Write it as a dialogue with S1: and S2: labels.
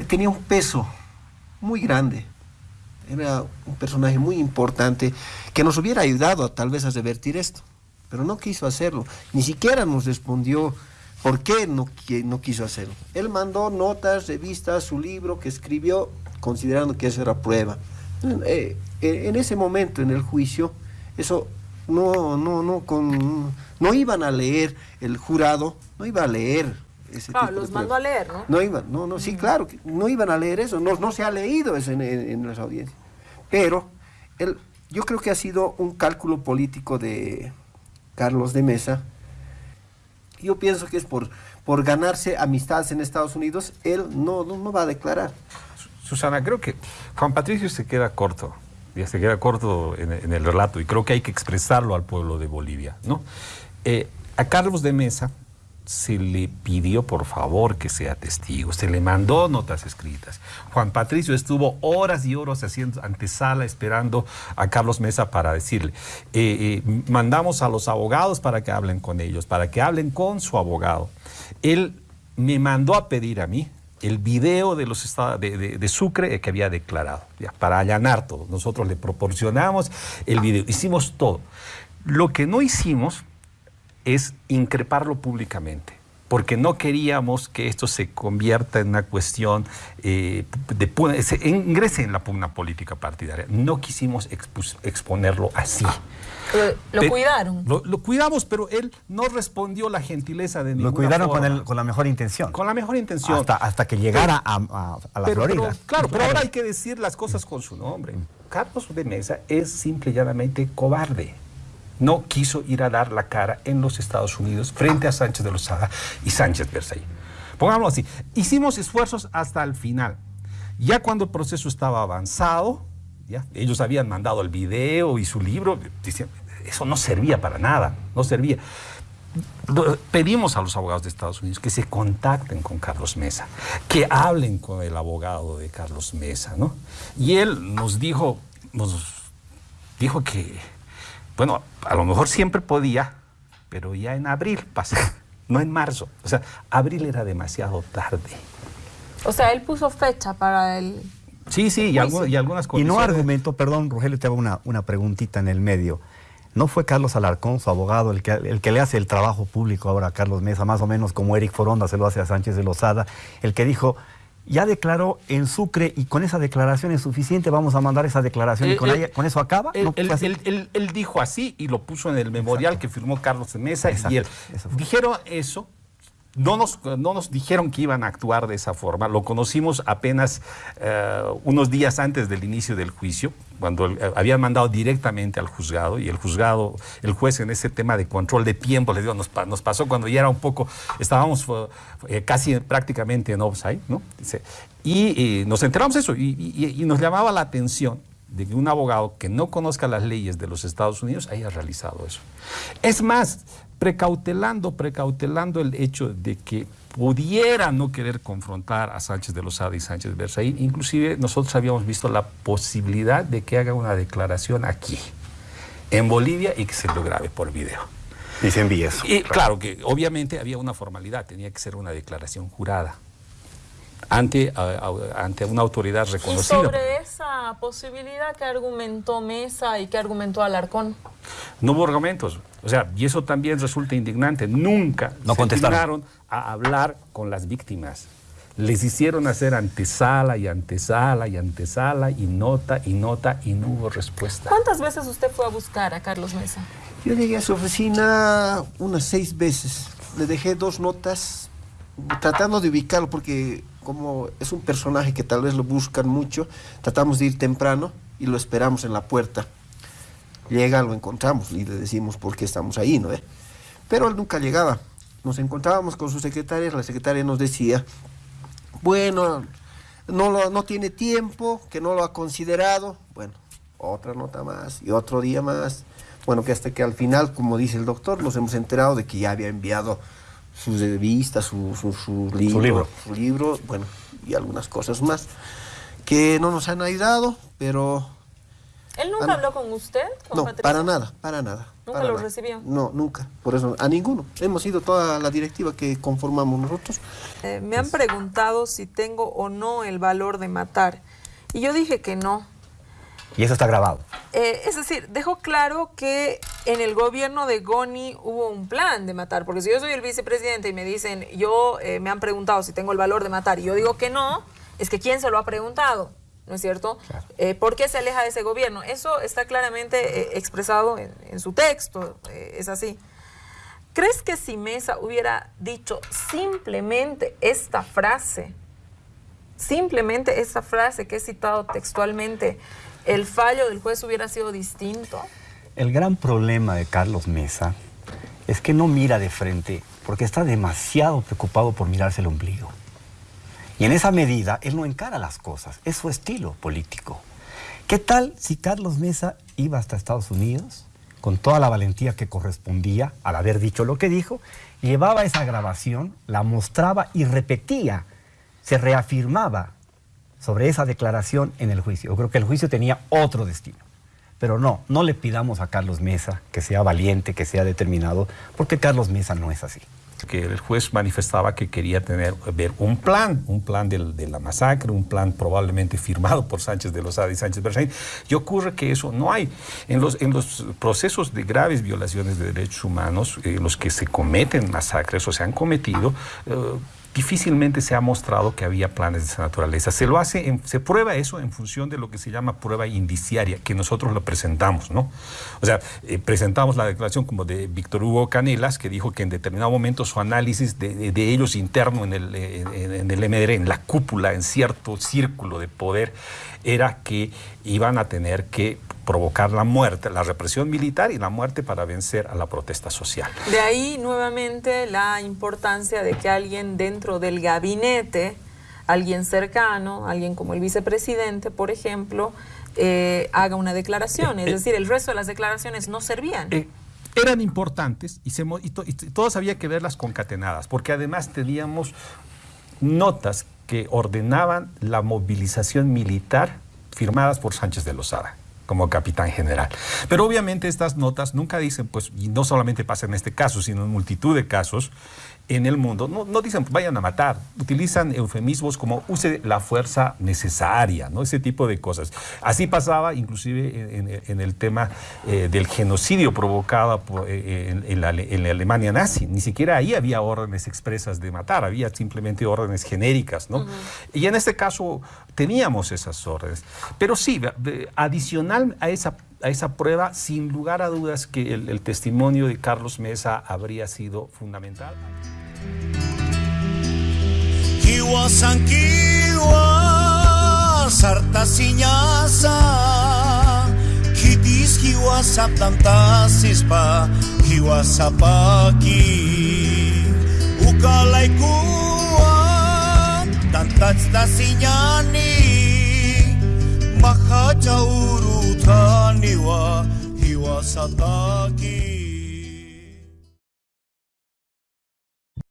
S1: tenía un peso muy grande. Era un personaje muy importante que nos hubiera ayudado tal vez a revertir esto, pero no quiso hacerlo. Ni siquiera nos respondió por qué no, no quiso hacerlo. Él mandó notas, revistas, su libro que escribió considerando que eso era prueba. Eh, eh, en ese momento, en el juicio, eso no, no, no, con, no iban a leer el jurado, no iba a leer
S2: ese claro, los mandó a leer, ¿no?
S1: No iban, no, no, sí, claro, no iban a leer eso, no, no se ha leído eso en, en, las audiencias. Pero él, yo creo que ha sido un cálculo político de Carlos de Mesa. Yo pienso que es por, por ganarse amistades en Estados Unidos, él no, no, va a declarar.
S3: Susana, creo que Juan Patricio se queda corto ya se queda corto en, el relato y creo que hay que expresarlo al pueblo de Bolivia. ¿no? Eh, a Carlos de Mesa se le pidió por favor que sea testigo, se le mandó notas escritas. Juan Patricio estuvo horas y horas haciendo antesala esperando a Carlos Mesa para decirle, eh, eh, mandamos a los abogados para que hablen con ellos, para que hablen con su abogado. Él me mandó a pedir a mí, el video de, los de, de, Sucre que había declarado, para allanar todo. Nosotros le proporcionamos el video, hicimos todo. Lo que no hicimos es increparlo públicamente porque no queríamos que esto se convierta en una cuestión eh, de se ingrese en la pugna política partidaria. No quisimos exponerlo así.
S2: lo cuidaron.
S3: Lo, cuidamos, pero él no respondió la gentileza de ninguna
S4: Lo cuidaron Con, con, la mejor intención.
S3: Con la mejor intención.
S4: Hasta, hasta que llegara a, la Florida.
S3: claro, pero ahora hay que decir las cosas con su nombre. Carlos de Mesa es simple y llanamente cobarde no quiso ir a dar la cara en los Estados Unidos frente a Sánchez de Lozada y Sánchez Versailles. Pongámoslo así, hicimos esfuerzos hasta el final. Ya cuando el proceso estaba avanzado, ya, ellos habían mandado el video y su libro, eso no servía para nada, no servía. Pedimos a los abogados de Estados Unidos que se contacten con Carlos Mesa, que hablen con el abogado de Carlos Mesa, ¿no? Y él nos dijo, nos dijo que bueno, a lo mejor siempre podía, pero ya en abril pasó, no en marzo. O sea, abril era demasiado tarde.
S2: O sea, él puso fecha para el...
S3: Sí, sí, y, algunas cosas.
S4: Y no argumento, perdón, Rogelio, te hago una, una preguntita en el medio. ¿No fue Carlos Alarcón, su abogado, el que, el que le hace el trabajo público ahora a Carlos Mesa, más o menos como Eric Foronda se lo hace a Sánchez de Lozada, el que dijo, ya declaró en Sucre y con esa declaración es suficiente, vamos a mandar esa declaración y con, eh, con, eso acaba.
S3: Él, dijo así y lo puso en el memorial que firmó Carlos de Mesa y él. Dijeron eso no nos, no nos dijeron que iban a actuar de esa forma, lo conocimos apenas eh, unos días antes del inicio del juicio, cuando eh, habían mandado directamente al juzgado y el juzgado, el juez en ese tema de control de tiempo, les digo, nos, pasó cuando ya era un poco, estábamos eh, casi prácticamente en offside, ¿no? y, nos enteramos de eso y, y nos llamaba la atención de que un abogado que no conozca las leyes de los Estados Unidos haya realizado eso. Es más, precautelando, precautelando el hecho de que pudiera no querer confrontar a Sánchez de Lozada y Sánchez de Versailles. Inclusive nosotros habíamos visto la posibilidad de que haga una declaración aquí, en Bolivia, y que se lo grabe por video.
S4: Y se envíe eso.
S3: Y claro que obviamente había una formalidad, tenía que ser una declaración jurada ante, ante una autoridad reconocida.
S2: ¿Y sobre esa posibilidad que argumentó Mesa y que argumentó Alarcón?
S3: No hubo argumentos. O sea, y eso también resulta indignante. Nunca
S4: no se
S3: dignaron a hablar con las víctimas. Les hicieron hacer antesala y antesala y antesala y nota y nota y no hubo respuesta.
S2: ¿Cuántas veces usted fue a buscar a Carlos Mesa?
S1: Yo llegué a su oficina unas seis veces. Le dejé dos notas tratando de ubicarlo porque como es un personaje que tal vez lo buscan mucho, tratamos de ir temprano y lo esperamos en la puerta. Llega, lo encontramos y le decimos por qué estamos ahí, ¿no? Pero él nunca llegaba. Nos encontrábamos con su secretaria, la secretaria nos decía, bueno, no, no tiene tiempo, que no lo ha considerado. Bueno, otra nota más y otro día más. Bueno, que hasta que al final, como dice el doctor, nos hemos enterado de que ya había enviado sus revistas, su, su, libro, su, libro, bueno, y algunas cosas más que no nos han ayudado, pero
S2: ¿Él nunca habló con usted?
S1: No,
S2: Patricio?
S1: para nada, para nada.
S2: ¿Nunca
S1: para
S2: lo
S1: nada.
S2: recibió?
S1: No, nunca. Por eso, a ninguno. Hemos ido toda la directiva que conformamos nosotros.
S2: Eh, me han preguntado si tengo o no el valor de matar. Y yo dije que no.
S4: Y eso está grabado.
S2: Eh, es decir, dejó claro que en el gobierno de Goni hubo un plan de matar, porque si yo soy el vicepresidente y me dicen, yo eh, me han preguntado si tengo el valor de matar y yo digo que no, es que ¿quién se lo ha preguntado? ¿No es cierto?
S4: Claro.
S2: Eh, ¿Por qué se aleja de ese gobierno? Eso está claramente expresado en, en su texto, es así. ¿Crees que si Mesa hubiera dicho simplemente esta frase, simplemente esta frase que he citado textualmente, el fallo del juez hubiera sido distinto?
S4: El gran problema de Carlos Mesa es que no mira de frente porque está demasiado preocupado por mirarse el ombligo. Y en esa medida él no encara las cosas, es su estilo político. ¿Qué tal si Carlos Mesa iba hasta Estados Unidos con toda la valentía que correspondía al haber dicho lo que dijo, llevaba esa grabación, la mostraba y repetía, se reafirmaba sobre esa declaración en el juicio? Yo creo que el juicio tenía otro destino. Pero no, no le pidamos a Carlos Mesa que sea valiente, que sea determinado, porque Carlos Mesa no es así.
S3: que el juez manifestaba que quería tener ver un plan, un plan de la masacre, un plan probablemente firmado por Sánchez de Lozada y Sánchez Berzaín. Y ocurre que eso no hay. En los, en los procesos de graves violaciones de derechos humanos, eh, los que se cometen masacres o se han cometido, eh, difícilmente se ha mostrado que había planes de esa naturaleza. Se lo hace, se prueba eso en función de lo que se llama prueba indiciaria, que nosotros lo presentamos, ¿no? O sea, eh, presentamos la declaración como de Víctor Hugo Canelas, que dijo que en determinado momento su análisis de, ellos interno en el, en, en el MDR, en la cúpula, en cierto círculo de poder, era que iban a tener que provocar la muerte, la represión militar y la muerte para vencer a la protesta social.
S2: De ahí nuevamente la importancia de que alguien dentro del gabinete, alguien cercano, alguien como el vicepresidente, por ejemplo, eh, haga una declaración. Es
S3: Eh, eh,
S2: decir, el resto de las declaraciones no servían.
S3: Eh, eran importantes y, se y to- y t- todas había que verlas concatenadas, porque además teníamos notas que ordenaban la movilización militar firmadas por Sánchez de Lozada como capitán general. Pero obviamente estas notas nunca dicen, pues, y no solamente pasa en este caso, sino en multitud de casos en el mundo, no, no dicen vayan a matar, utilizan eufemismos como use la fuerza necesaria, ¿no? ese tipo de cosas. Así pasaba inclusive en, en- en el tema eh, del genocidio provocado por, eh, en, en la, en la Alemania nazi. Ni siquiera ahí había órdenes expresas de matar, había simplemente órdenes genéricas. ¿no? Y en este caso teníamos esas órdenes. Pero sí, ve- a esa a esa prueba, sin lugar a dudas que el, testimonio de Carlos Mesa habría sido fundamental.
S5: Sang kiwa sarta sinyasa kudhaniwa hiwa sataki.